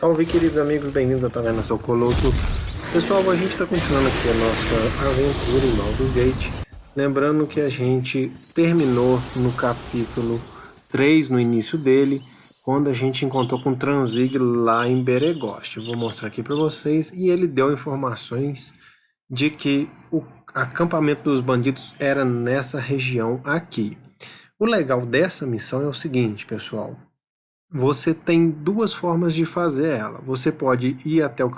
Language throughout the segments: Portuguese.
Salve queridos amigos, bem-vindos a Taverna Sou Colosso. Pessoal, a gente está continuando aqui a nossa aventura em Baldur's Gate. Lembrando que a gente terminou no capítulo 3, no início dele, quando a gente encontrou com Tranzig lá em Beregost. vou mostrar aqui para vocês e ele deu informações de que o acampamento dos bandidos era nessa região aqui. O legal dessa missão é o seguinte, pessoal você tem duas formas de fazer ela. Você pode ir até o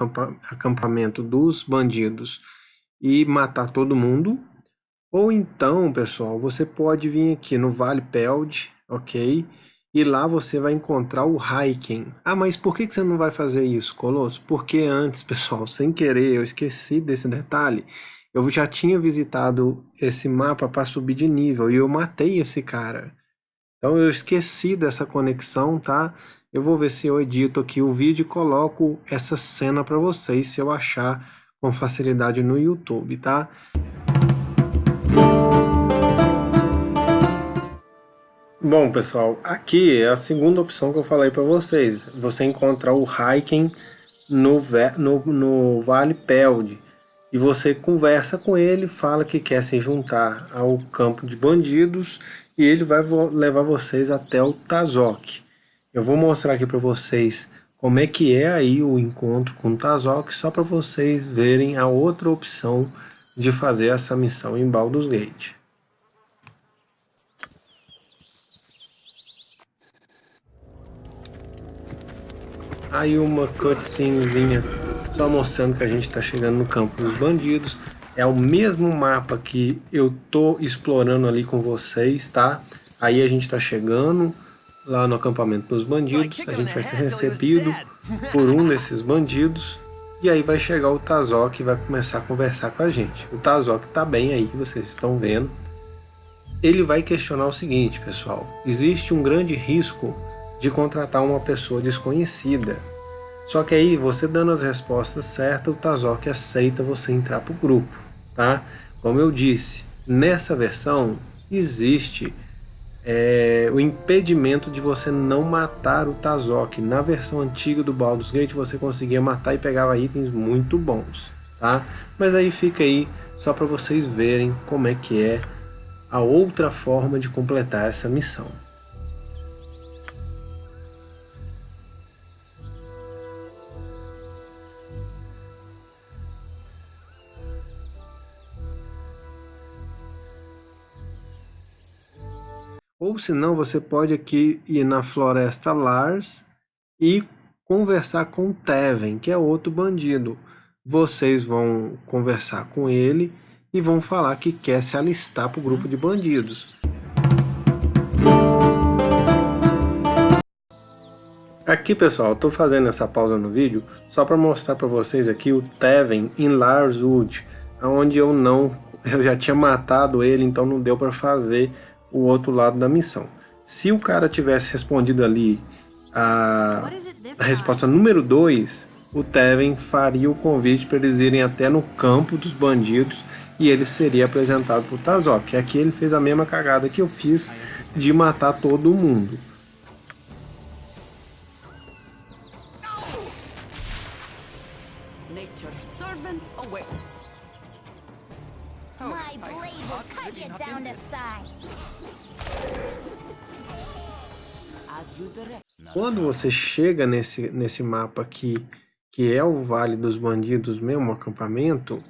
acampamento dos bandidos e matar todo mundo. Ou então, pessoal, você pode vir aqui no Vale Peld, ok? E lá você vai encontrar o Hiking. Ah, mas por que você não vai fazer isso, Colosso? Porque antes, pessoal, sem querer, eu esqueci desse detalhe. Eu já tinha visitado esse mapa para subir de nível e eu matei esse cara. Então eu esqueci dessa conexão, tá? Eu vou ver se eu edito aqui o vídeo e coloco essa cena para vocês, se eu achar com facilidade no YouTube, tá? Bom, pessoal, aqui é a segunda opção que eu falei para vocês. Você encontrar o hiking no, no, no Vale Peld. E você conversa com ele, fala que quer se juntar ao campo de bandidos e ele vai levar vocês até o Tazok. Eu vou mostrar aqui para vocês como é que é aí o encontro com o Tazok, só para vocês verem a outra opção de fazer essa missão em Baldur's Gate. Aí uma cutscenezinha só mostrando que a gente está chegando no campo dos bandidos. É o mesmo mapa que eu tô explorando ali com vocês, tá? Aí a gente tá chegando lá no acampamento dos bandidos, a gente vai ser recebido por um desses bandidos e aí vai chegar o Tazok e vai começar a conversar com a gente. O Tazok tá bem aí, vocês estão vendo. Ele vai questionar o seguinte, pessoal. Existe um grande risco de contratar uma pessoa desconhecida só que aí, você dando as respostas certas, o Tazok aceita você entrar para o grupo, tá? Como eu disse, nessa versão existe é, o impedimento de você não matar o Tazok. Na versão antiga do Baldur's Gate você conseguia matar e pegava itens muito bons, tá? Mas aí fica aí só para vocês verem como é que é a outra forma de completar essa missão. Ou senão você pode aqui ir na floresta Lars e conversar com o Teven, que é outro bandido. Vocês vão conversar com ele e vão falar que quer se alistar para o grupo de bandidos. Aqui pessoal, estou fazendo essa pausa no vídeo só para mostrar para vocês aqui o Teven em Larswood, onde eu não, eu já tinha matado ele, então não deu para fazer o outro lado da missão. Se o cara tivesse respondido ali a, a resposta número 2, o Teven faria o convite para eles irem até no campo dos bandidos e ele seria apresentado para o Tazok. Aqui ele fez a mesma cagada que eu fiz de matar todo mundo. Quando você chega nesse, nesse mapa aqui, que é o Vale dos Bandidos mesmo, o acampamento,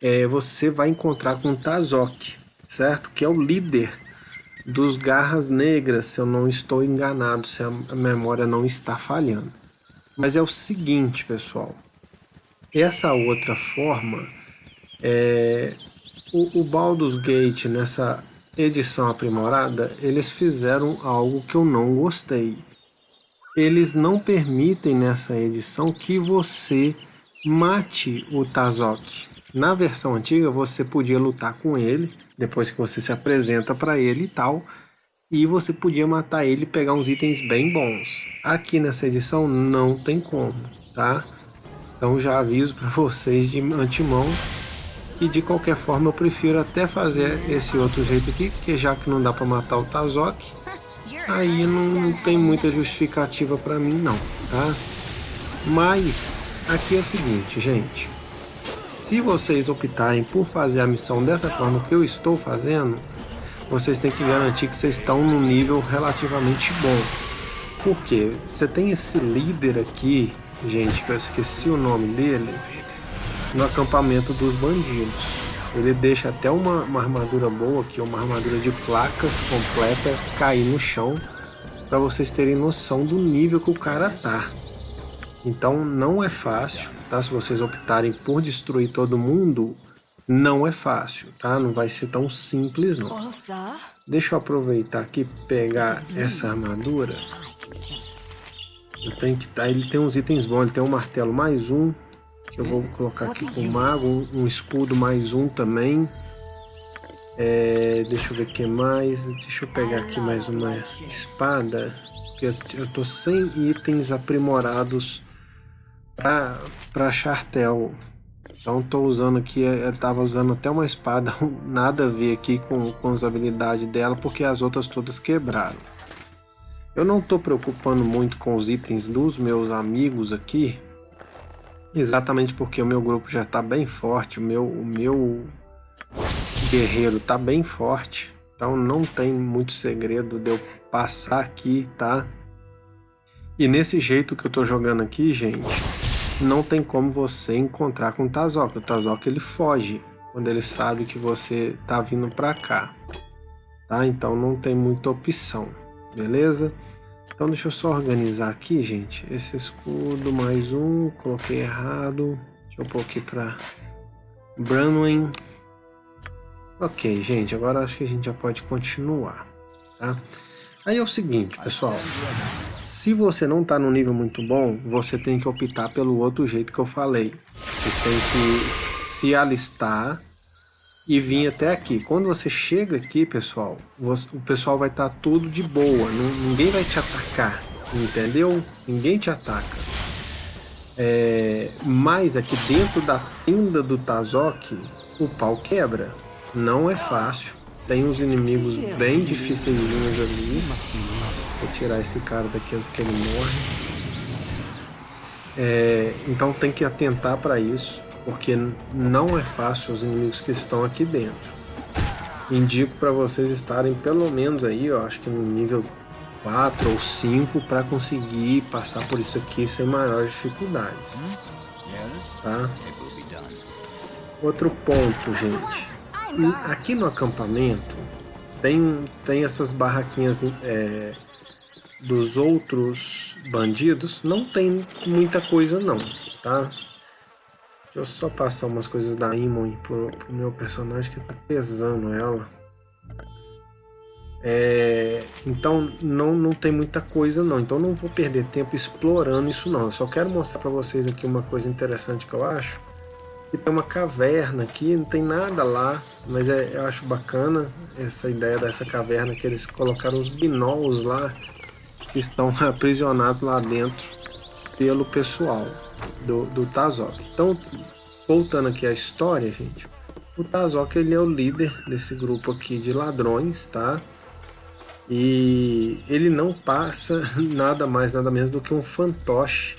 é, você vai encontrar com Tazok, certo? Que é o líder dos Garras Negras, se eu não estou enganado, se a memória não está falhando. Mas é o seguinte, pessoal. Essa outra forma, é, o, o Baldur's Gate, nessa edição aprimorada, eles fizeram algo que eu não gostei. Eles não permitem nessa edição que você mate o Tazok. Na versão antiga você podia lutar com ele, depois que você se apresenta para ele e tal, e você podia matar ele e pegar uns itens bem bons. Aqui nessa edição não tem como, tá? Então já aviso para vocês de antemão e de qualquer forma eu prefiro até fazer esse outro jeito aqui, porque já que não dá para matar o Tazok, aí não tem muita justificativa para mim não, tá? Mas aqui é o seguinte, gente. Se vocês optarem por fazer a missão dessa forma que eu estou fazendo, vocês têm que garantir que vocês estão num nível relativamente bom. Porque você tem esse líder aqui, gente, que eu esqueci o nome dele, no acampamento dos bandidos. Ele deixa até uma, uma armadura boa aqui, uma armadura de placas completa cair no chão para vocês terem noção do nível que o cara tá. Então não é fácil, tá? Se vocês optarem por destruir todo mundo, não é fácil, tá? Não vai ser tão simples não. Deixa eu aproveitar aqui pegar essa armadura. Eu tenho que tá, ele tem uns itens bons, ele tem um martelo mais um, que eu vou colocar aqui com o mago, um, um escudo mais um também. É, deixa eu ver o que mais. Deixa eu pegar aqui mais uma espada. Eu, eu tô sem itens aprimorados para Chartel. Então estou usando aqui, ele estava usando até uma espada, nada a ver aqui com, com as habilidades dela, porque as outras todas quebraram. Eu não estou preocupando muito com os itens dos meus amigos aqui, exatamente porque o meu grupo já está bem forte, o meu, o meu guerreiro está bem forte, então não tem muito segredo de eu passar aqui, tá? E nesse jeito que eu estou jogando aqui, gente, não tem como você encontrar com o Tazok. O Tazok ele foge quando ele sabe que você tá vindo para cá, tá? Então não tem muita opção, beleza? Então deixa eu só organizar aqui, gente. Esse escudo mais um, coloquei errado. Deixa eu pôr aqui para Branwyn. Ok, gente, agora acho que a gente já pode continuar, tá? Aí é o seguinte, pessoal. Se você não está no nível muito bom, você tem que optar pelo outro jeito que eu falei. Vocês têm que se alistar e vir até aqui. Quando você chega aqui, pessoal, você, o pessoal vai estar tá tudo de boa. Não, ninguém vai te atacar, entendeu? Ninguém te ataca. É, mas aqui dentro da tenda do Tazok, o pau quebra. Não é fácil. Tem uns inimigos bem difíceis ali. Vou tirar esse cara daqui antes que ele morre. É, então tem que atentar para isso, porque não é fácil os inimigos que estão aqui dentro. Indico para vocês estarem pelo menos aí, eu acho que no nível 4 ou 5 para conseguir passar por isso aqui sem maiores dificuldades. Tá? Outro ponto, gente aqui no acampamento tem, tem essas barraquinhas é, dos outros bandidos. Não tem muita coisa não, tá? Deixa eu só passar umas coisas da Imon pro, pro meu personagem que tá pesando ela. É, então não, não tem muita coisa não, então não vou perder tempo explorando isso não. Eu só quero mostrar para vocês aqui uma coisa interessante que eu acho e tem uma caverna aqui, não tem nada lá, mas é, eu acho bacana essa ideia dessa caverna que eles colocaram os binóculos lá que estão aprisionados lá dentro pelo pessoal do, do Tazok. Então, voltando aqui à história, gente, o Tazok ele é o líder desse grupo aqui de ladrões, tá? E ele não passa nada mais, nada menos do que um fantoche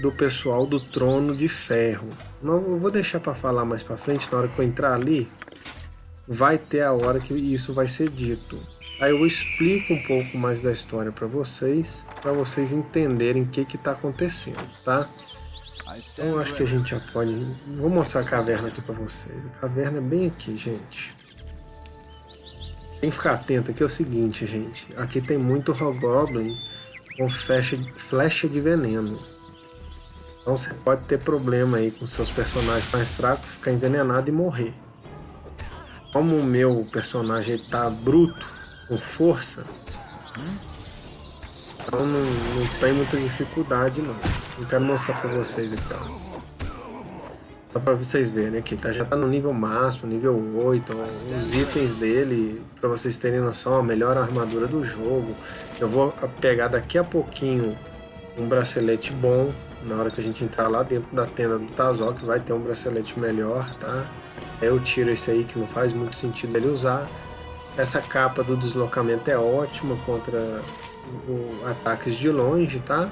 do pessoal do Trono de Ferro. Eu vou deixar para falar mais para frente, na hora que eu entrar ali, vai ter a hora que isso vai ser dito. Aí eu explico um pouco mais da história para vocês, para vocês entenderem o que está acontecendo, tá? Então acho que a gente já pode... Vou mostrar a caverna aqui para vocês. A caverna é bem aqui, gente. Tem que ficar atento aqui é o seguinte, gente. Aqui tem muito Hobgoblin com flecha, flecha de veneno. Então você pode ter problema aí com seus personagens mais fracos, ficar envenenado e morrer. Como o meu personagem está bruto, com força, então não, não tem muita dificuldade não. Eu quero mostrar para vocês então. Só para vocês verem aqui, tá? já está no nível máximo, nível 8, os itens dele, para vocês terem noção, a melhor armadura do jogo. Eu vou pegar daqui a pouquinho um bracelete bom, na hora que a gente entrar lá dentro da tenda do Tazok, vai ter um bracelete melhor, tá? Eu tiro esse aí que não faz muito sentido ele usar. Essa capa do deslocamento é ótima contra o, ataques de longe, tá?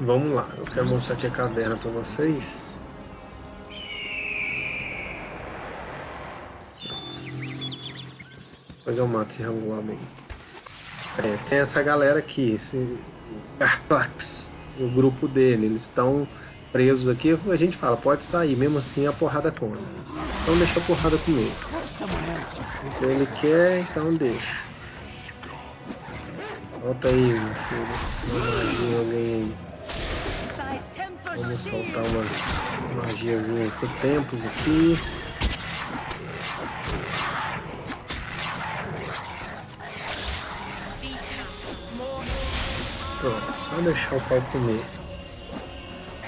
Vamos lá, eu quero mostrar aqui a caverna para vocês. Depois eu mato esse ranguame aí. É, tem essa galera aqui, esse Garclax, o grupo dele, eles estão presos aqui. A gente fala, pode sair, mesmo assim a porrada come. Então deixa a porrada comer. Ele quer, então deixa. Volta aí, meu filho. alguém aí. Vamos soltar umas magiazinhas com tempos aqui. Pronto, só deixar o pau comer.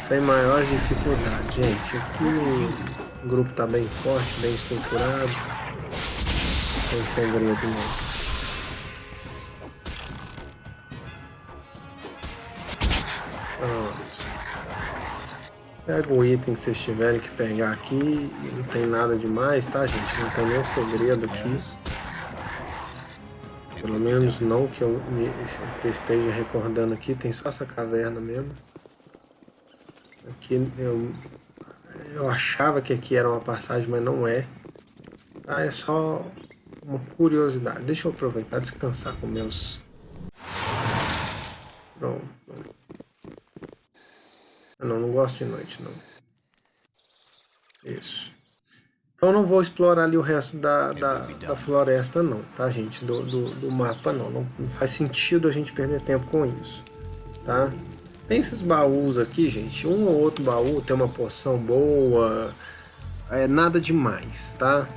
Sem maiores dificuldades, gente. Aqui o grupo tá bem forte, bem estruturado. Sem segredo não. Pega o item que vocês tiverem que pegar aqui. Não tem nada demais, tá, gente? Não tem nenhum segredo aqui. Pelo menos não que eu esteja recordando aqui. Tem só essa caverna mesmo. Aqui eu, eu achava que aqui era uma passagem, mas não é. Ah, é só uma curiosidade. Deixa eu aproveitar descansar com meus... Pronto. Não, não gosto de noite, não. Isso. Então não vou explorar ali o resto da, da, da floresta não, tá gente? Do, do, do mapa não. não. faz sentido a gente perder tempo com isso, tá? Tem esses baús aqui, gente. Um ou outro baú tem uma poção boa. É nada demais, tá?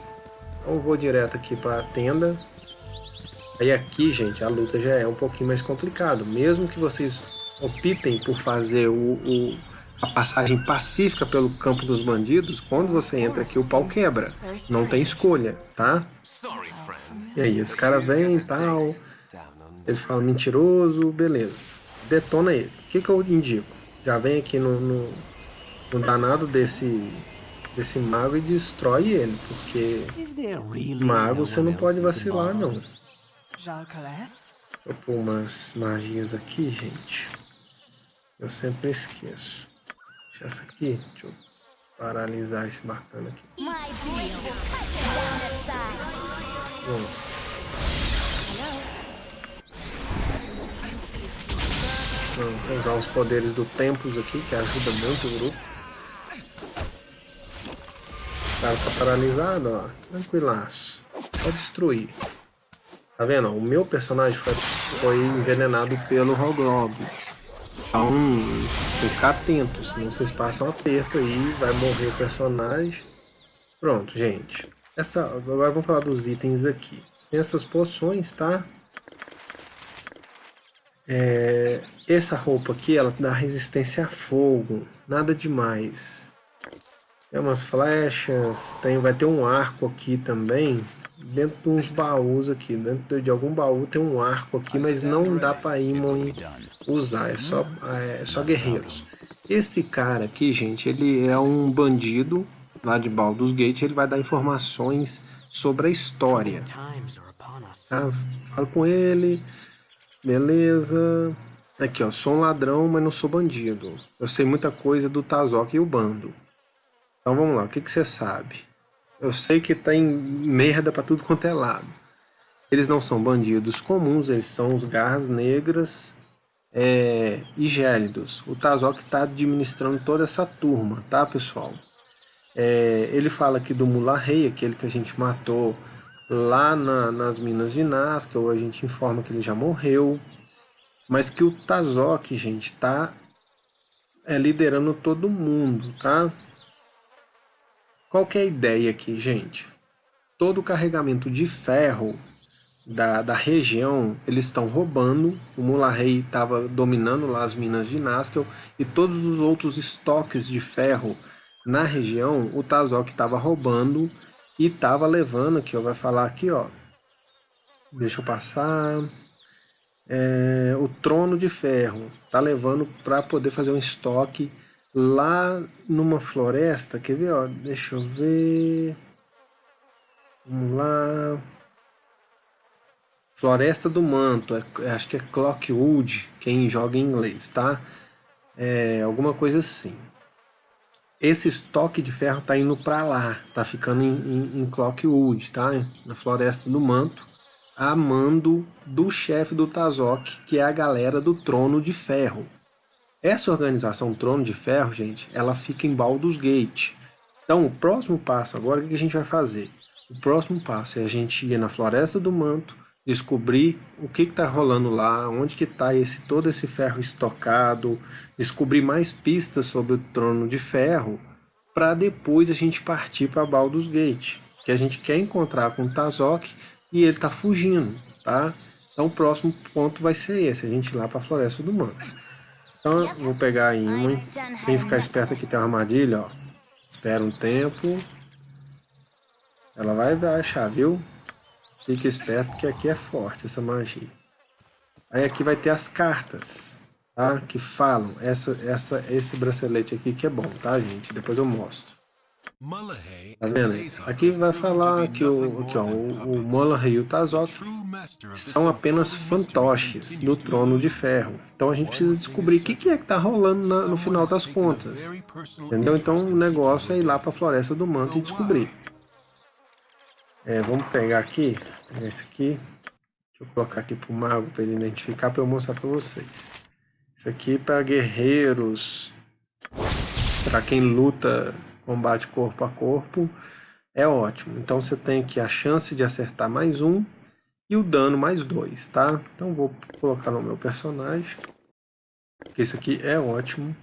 Então vou direto aqui para a tenda. Aí aqui, gente, a luta já é um pouquinho mais complicado. Mesmo que vocês optem por fazer o, o a passagem pacífica pelo campo dos bandidos, quando você entra aqui o pau quebra. Não tem escolha, tá? E aí, esse cara vem e tal, ele fala mentiroso, beleza. Detona ele. O que, que eu indico? Já vem aqui no, no, no danado desse, desse mago e destrói ele, porque mago você não pode vacilar, não. Vou pôr umas magias aqui, gente. Eu sempre esqueço. Deixa essa aqui. Deixa eu paralisar esse bacana aqui. Bom. Vamos usar os poderes do Tempos aqui, que ajuda muito o grupo. O cara tá paralisado, ó. Tranquilaço. Pode destruir. Tá vendo? O meu personagem foi, foi envenenado pelo Rogrob. Então, que ficar atento, senão vocês passam aperto aí, vai morrer o personagem. Pronto, gente. Essa, agora vamos falar dos itens aqui. Tem essas poções, tá? É, essa roupa aqui, ela dá resistência a fogo, nada demais. Tem umas flechas, tem, vai ter um arco aqui também, dentro de uns baús aqui, dentro de algum baú tem um arco aqui, mas não dá para Imon usar, é só, é só guerreiros. Esse cara aqui, gente, ele é um bandido lá de Baldur's Gate, ele vai dar informações sobre a história. Tá? Falo com ele, beleza. Aqui, ó, sou um ladrão, mas não sou bandido. Eu sei muita coisa do Tazok e o bando. Então vamos lá, o que, que você sabe? Eu sei que tem merda para tudo quanto é lado. Eles não são bandidos comuns, eles são os garras negras é, e gélidos. O Tazok está administrando toda essa turma, tá pessoal? É, ele fala aqui do Mula Rei, aquele que a gente matou lá na, nas minas de Nazca, ou a gente informa que ele já morreu. Mas que o Tazok, gente, tá é, liderando todo mundo, tá? Qual que é a ideia aqui, gente? Todo o carregamento de ferro da, da região, eles estão roubando. O Mularrey estava dominando lá as minas de Naskel e todos os outros estoques de ferro na região, o Tazok estava roubando e estava levando, aqui ó, vai falar aqui ó, deixa eu passar, é, o trono de ferro, tá levando para poder fazer um estoque lá numa floresta, quer ver, ó, deixa eu ver, vamos lá, Floresta do Manto, é, acho que é Clockwood, quem joga em inglês, tá? é, alguma coisa assim. Esse estoque de ferro tá indo para lá, tá ficando em, em, em Clockwood, tá? Na Floresta do Manto, a mando do chefe do Tazok, que é a galera do Trono de Ferro. Essa organização Trono de Ferro, gente, ela fica em Baldur's Gate. Então, o próximo passo agora, o que a gente vai fazer? O próximo passo é a gente ir na Floresta do Manto, descobrir o que está rolando lá, onde que está esse, todo esse ferro estocado, descobrir mais pistas sobre o Trono de Ferro, para depois a gente partir para Baldur's Gate, que a gente quer encontrar com o Tazok e ele está fugindo, tá? Então o próximo ponto vai ser esse, a gente ir lá para a Floresta do Manto. Então eu vou pegar a imã, tem que ficar esperto aqui, tem uma armadilha, ó. Espera um tempo. Ela vai achar, viu? Fique esperto que aqui é forte essa magia. Aí aqui vai ter as cartas, tá? Que falam. Essa, essa, esse bracelete aqui que é bom, tá, gente? Depois eu mostro. Tá vendo? Aqui vai falar que o, aqui, ó, o, o Mullahy e o Tazok são apenas fantoches do Trono de Ferro. Então a gente precisa descobrir o que, que é que tá rolando na, no final das contas. Entendeu? Então o negócio é ir lá para a Floresta do Manto e descobrir. É, vamos pegar aqui, esse aqui. Deixa eu colocar aqui para o mago para ele identificar para eu mostrar para vocês. Isso aqui para guerreiros, para quem luta combate corpo a corpo, é ótimo. Então você tem aqui a chance de acertar mais um e o dano mais dois, tá? Então vou colocar no meu personagem, que isso aqui é ótimo.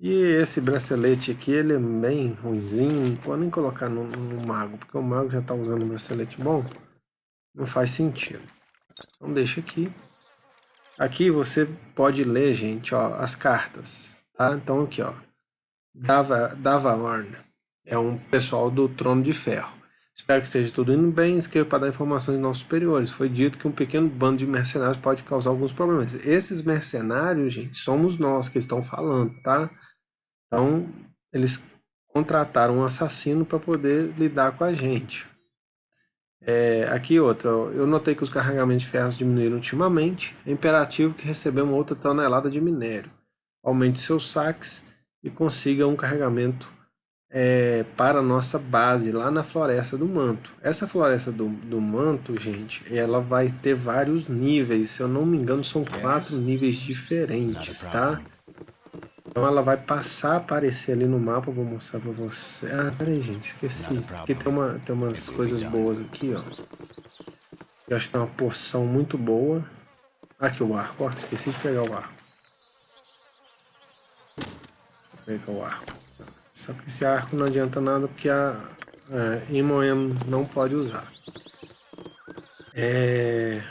E esse bracelete aqui, ele é bem ruimzinho, não vou nem colocar no, no mago, porque o mago já está usando um bracelete bom, não faz sentido. Então deixa aqui. Aqui você pode ler, gente, ó, as cartas, tá? Então aqui, ó, Dava, Davarn é um pessoal do Trono de Ferro. Espero que esteja tudo indo bem. Inscreva para dar informações de nossos superiores. Foi dito que um pequeno bando de mercenários pode causar alguns problemas. Esses mercenários, gente, somos nós que estão falando, tá? Então, eles contrataram um assassino para poder lidar com a gente. É, aqui outra, eu notei que os carregamentos de ferros diminuíram ultimamente. É imperativo que recebamos outra tonelada de minério. Aumente seus saques e consiga um carregamento é, para a nossa base lá na Floresta do Manto. Essa Floresta do, do Manto, gente, ela vai ter vários níveis, se eu não me engano são quatro níveis diferentes, tá? Então ela vai passar a aparecer ali no mapa, vou mostrar para você. Ah, peraí gente, esqueci, aqui tem, uma, tem umas coisas boas aqui, ó. Eu acho que tem uma porção muito boa. Aqui o arco, ó, esqueci de pegar o arco pegar o arco. Só que esse arco não adianta nada porque a é, Imoen não pode usar. É...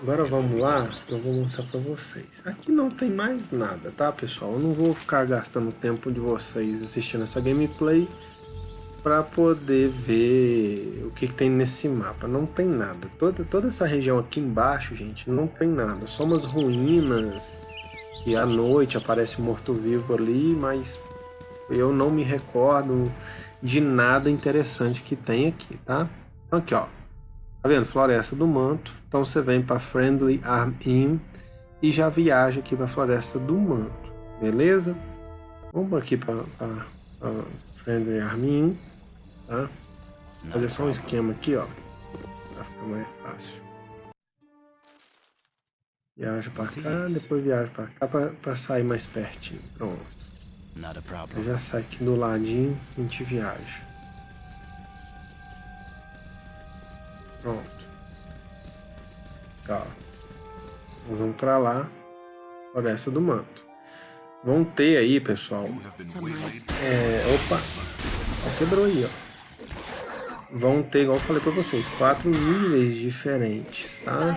Agora vamos lá, eu vou mostrar para vocês. Aqui não tem mais nada, tá pessoal? Eu não vou ficar gastando tempo de vocês assistindo essa gameplay para poder ver o que, que, tem nesse mapa. Não tem nada. Toda, toda essa região aqui embaixo, gente, não tem nada. Só umas ruínas que à noite aparece morto-vivo ali, mas eu não me recordo de nada interessante que tem aqui, tá? Então aqui, ó. Tá vendo? Floresta do Manto. Então você vem para Friendly Arm Inn e já viaja aqui para Floresta do Manto, beleza? Vamos aqui para Friendly Arm Inn, tá? Fazer só um esquema aqui, ó, para ficar mais fácil. Viaja pra cá, depois viaja pra cá pra, pra sair mais pertinho. Pronto. Eu já sai aqui do ladinho, a gente viaja. Pronto. Ó. Nós vamos pra lá. Floresta do Manto. Vão ter aí, pessoal. É, opa. Quebrou aí, ó. Vão ter, igual eu falei pra vocês, quatro níveis diferentes, tá?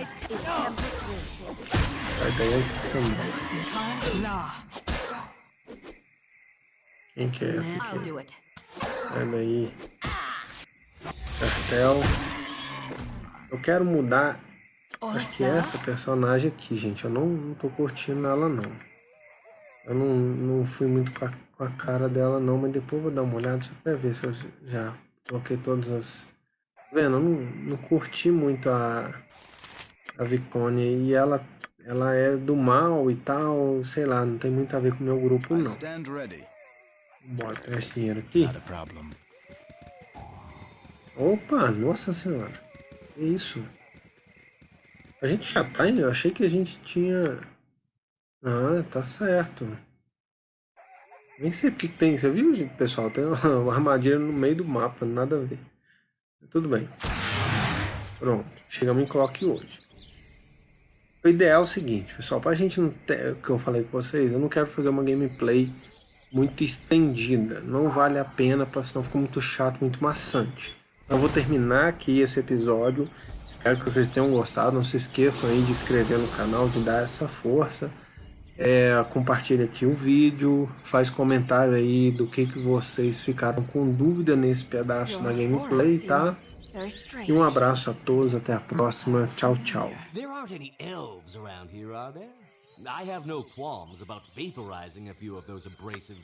Antes que você Quem que é essa aqui? Daí. Cartel. Eu quero mudar. Acho que essa personagem aqui, gente. Eu não, não tô curtindo ela, não. Eu não, não fui muito com a, com a cara dela, não. Mas depois vou dar uma olhada. Deixa eu até ver se eu já coloquei todas as... Tá vendo? Eu não, não curti muito a, a Vicone. E ela ela é do mal e tal, sei lá, não tem muito a ver com o meu grupo não. Bora pegar esse dinheiro aqui. Opa, nossa senhora. Que isso? A gente já tá, eu achei que a gente tinha... Ah, tá certo. Nem sei porque que tem, você viu, gente, pessoal? Tem uma armadilha no meio do mapa, nada a ver. Tudo bem. Pronto, chegamos em clock hoje. O ideal é o seguinte, pessoal, pra gente não ter, o que eu falei com vocês, eu não quero fazer uma gameplay muito estendida, não vale a pena, senão fica muito chato, muito maçante. Então eu vou terminar aqui esse episódio, espero que vocês tenham gostado, não se esqueçam aí de inscrever no canal, de dar essa força, é, compartilha aqui o vídeo, faz comentário aí do que, que vocês ficaram com dúvida nesse pedaço da gameplay, tá? E um abraço a todos, até a próxima. Tchau, tchau. I have no qualms about vaporizing a few of those abrasive